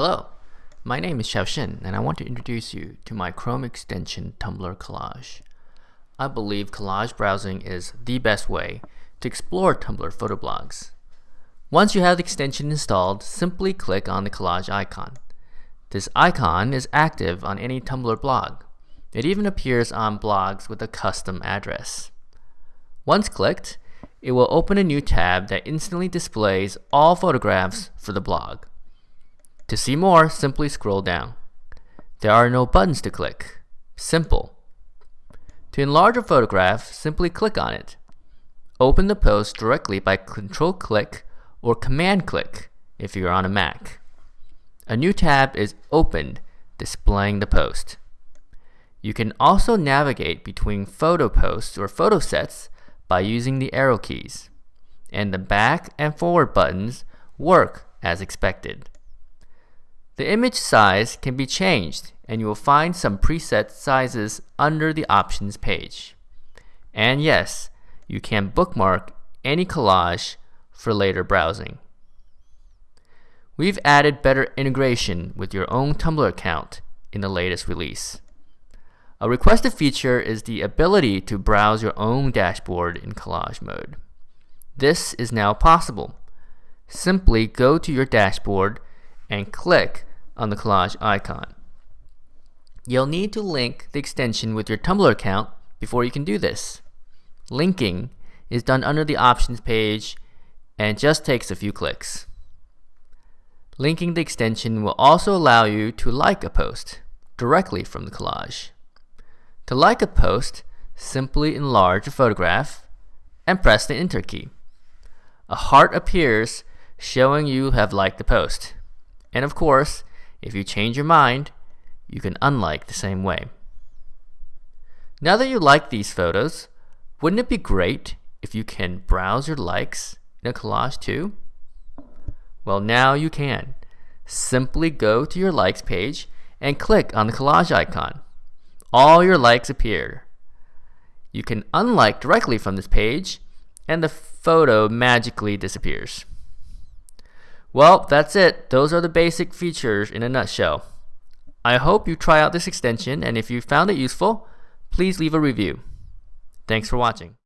Hello, my name is Xiaoshen and I want to introduce you to my Chrome extension Tumblr Collage. I believe collage browsing is the best way to explore Tumblr photoblogs. Once you have the extension installed, simply click on the collage icon. This icon is active on any Tumblr blog. It even appears on blogs with a custom address. Once clicked, it will open a new tab that instantly displays all photographs for the blog. To see more, simply scroll down. There are no buttons to click. Simple. To enlarge a photograph, simply click on it. Open the post directly by control click or command click if you're on a Mac. A new tab is opened displaying the post. You can also navigate between photo posts or photo sets by using the arrow keys. And the back and forward buttons work as expected. The image size can be changed and you will find some preset sizes under the options page. And yes, you can bookmark any collage for later browsing. We've added better integration with your own Tumblr account in the latest release. A requested feature is the ability to browse your own dashboard in collage mode. This is now possible. Simply go to your dashboard and click on the collage icon. You'll need to link the extension with your Tumblr account before you can do this. Linking is done under the options page and just takes a few clicks. Linking the extension will also allow you to like a post directly from the collage. To like a post, simply enlarge a photograph and press the enter key. A heart appears showing you have liked the post. And of course, if you change your mind, you can unlike the same way. Now that you like these photos, wouldn't it be great if you can browse your likes in a collage too? Well, now you can. Simply go to your likes page and click on the collage icon. All your likes appear. You can unlike directly from this page and the photo magically disappears. Well, that's it. Those are the basic features in a nutshell. I hope you try out this extension and if you found it useful, please leave a review. Thanks for watching.